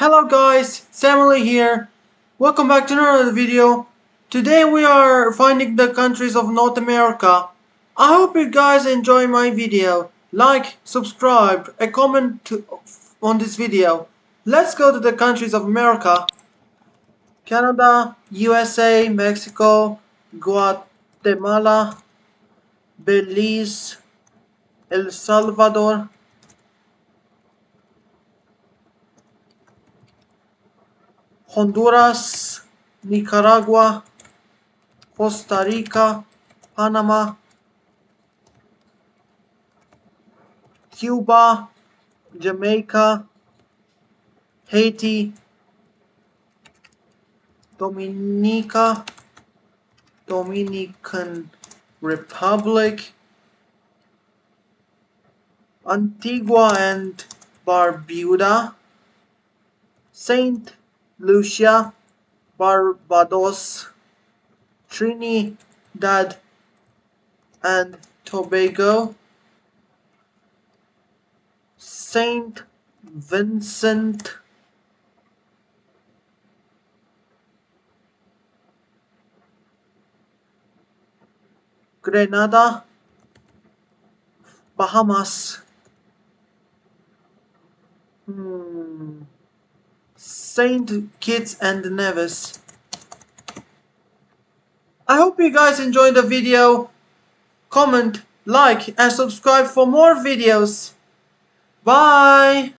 Hello guys, Samuel here. Welcome back to another video. Today we are finding the countries of North America. I hope you guys enjoy my video. Like, subscribe, a comment to, on this video. Let's go to the countries of America. Canada, USA, Mexico, Guatemala, Belize, El Salvador, Honduras, Nicaragua, Costa Rica, Panama, Cuba, Jamaica, Haiti, Dominica, Dominican Republic, Antigua and Barbuda, Saint Lucia, Barbados, Trinidad and Tobago, Saint Vincent, Grenada, Bahamas, hmm. Saint Kitts and Nevis. I hope you guys enjoyed the video. Comment, like and subscribe for more videos. Bye!